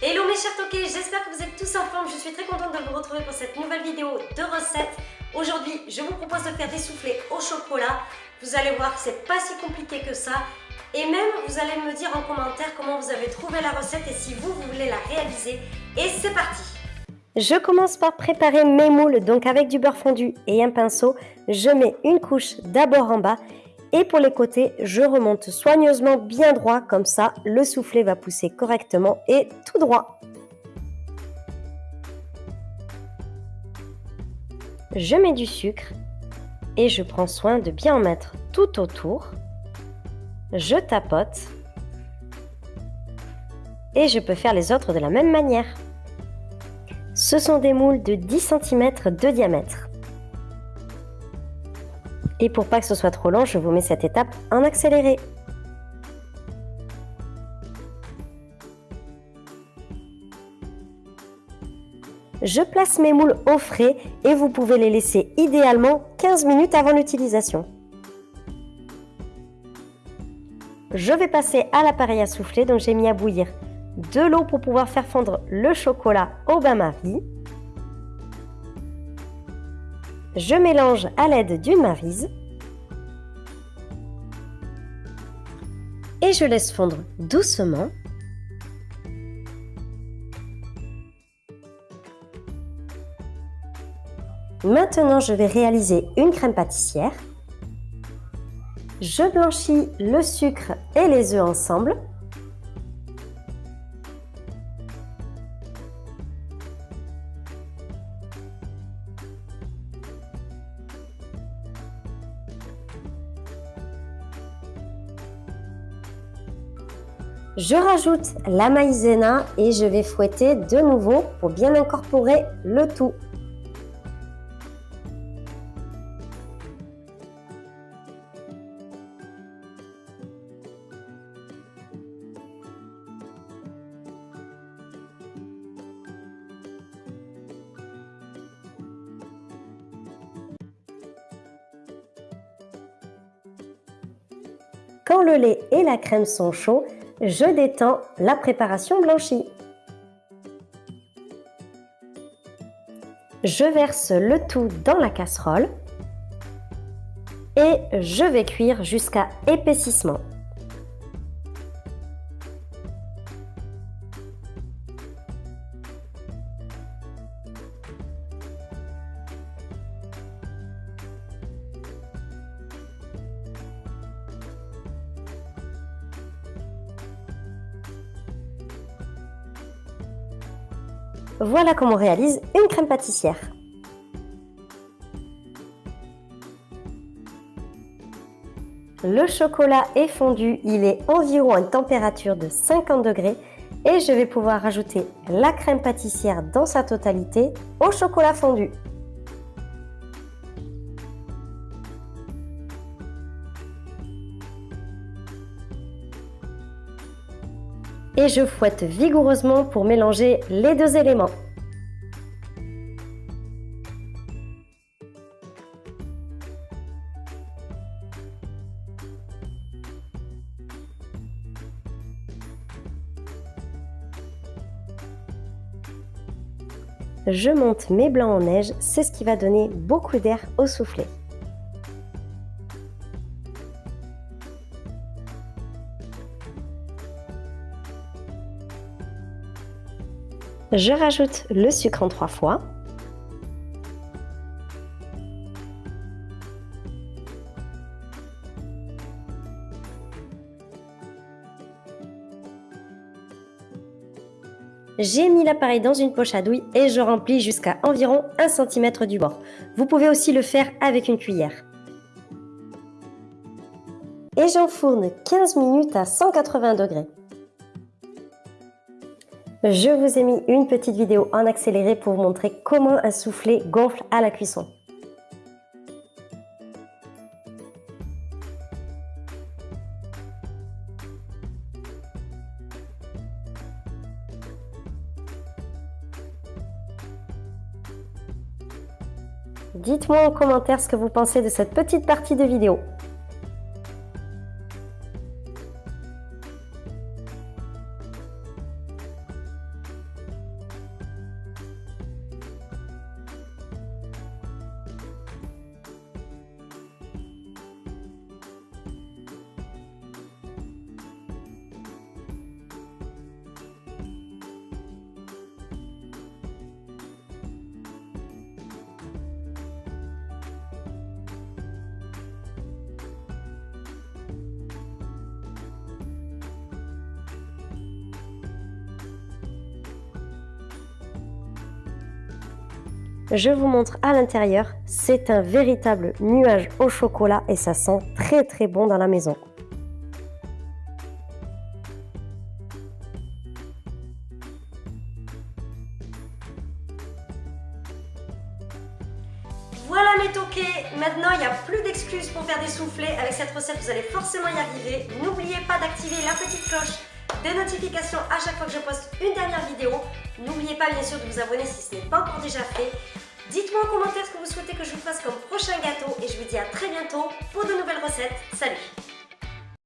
Hello mes chers toqués, j'espère que vous êtes tous en forme. Je suis très contente de vous retrouver pour cette nouvelle vidéo de recettes. Aujourd'hui, je vous propose de faire des soufflés au chocolat. Vous allez voir c'est pas si compliqué que ça. Et même, vous allez me dire en commentaire comment vous avez trouvé la recette et si vous voulez la réaliser. Et c'est parti Je commence par préparer mes moules, donc avec du beurre fondu et un pinceau, je mets une couche d'abord en bas et pour les côtés, je remonte soigneusement bien droit, comme ça le soufflet va pousser correctement et tout droit. Je mets du sucre et je prends soin de bien en mettre tout autour. Je tapote et je peux faire les autres de la même manière. Ce sont des moules de 10 cm de diamètre. Et pour pas que ce soit trop long, je vous mets cette étape en accéléré. Je place mes moules au frais et vous pouvez les laisser idéalement 15 minutes avant l'utilisation. Je vais passer à l'appareil à souffler, donc j'ai mis à bouillir de l'eau pour pouvoir faire fondre le chocolat au bain-marie. Je mélange à l'aide d'une marise. Et je laisse fondre doucement. Maintenant, je vais réaliser une crème pâtissière. Je blanchis le sucre et les œufs ensemble. Je rajoute la maïzena et je vais fouetter de nouveau pour bien incorporer le tout. Quand le lait et la crème sont chauds, je détends la préparation blanchie. Je verse le tout dans la casserole et je vais cuire jusqu'à épaississement. Voilà comment on réalise une crème pâtissière. Le chocolat est fondu, il est environ à une température de 50 degrés et je vais pouvoir rajouter la crème pâtissière dans sa totalité au chocolat fondu. Et je fouette vigoureusement pour mélanger les deux éléments. Je monte mes blancs en neige, c'est ce qui va donner beaucoup d'air au soufflet. Je rajoute le sucre en trois fois. J'ai mis l'appareil dans une poche à douille et je remplis jusqu'à environ 1 cm du bord. Vous pouvez aussi le faire avec une cuillère. Et j'enfourne 15 minutes à 180 degrés. Je vous ai mis une petite vidéo en accéléré pour vous montrer comment un soufflé gonfle à la cuisson. Dites-moi en commentaire ce que vous pensez de cette petite partie de vidéo. Je vous montre à l'intérieur, c'est un véritable nuage au chocolat et ça sent très très bon dans la maison. Voilà mes toqués, maintenant il n'y a plus d'excuses pour faire des soufflets. Avec cette recette, vous allez forcément y arriver. N'oubliez pas d'activer la petite cloche des notifications à chaque fois que je poste une dernière vidéo. N'oubliez pas bien sûr de vous abonner si ce n'est pas encore déjà fait. Dites-moi en commentaire ce que vous souhaitez que je vous fasse comme prochain gâteau et je vous dis à très bientôt pour de nouvelles recettes. Salut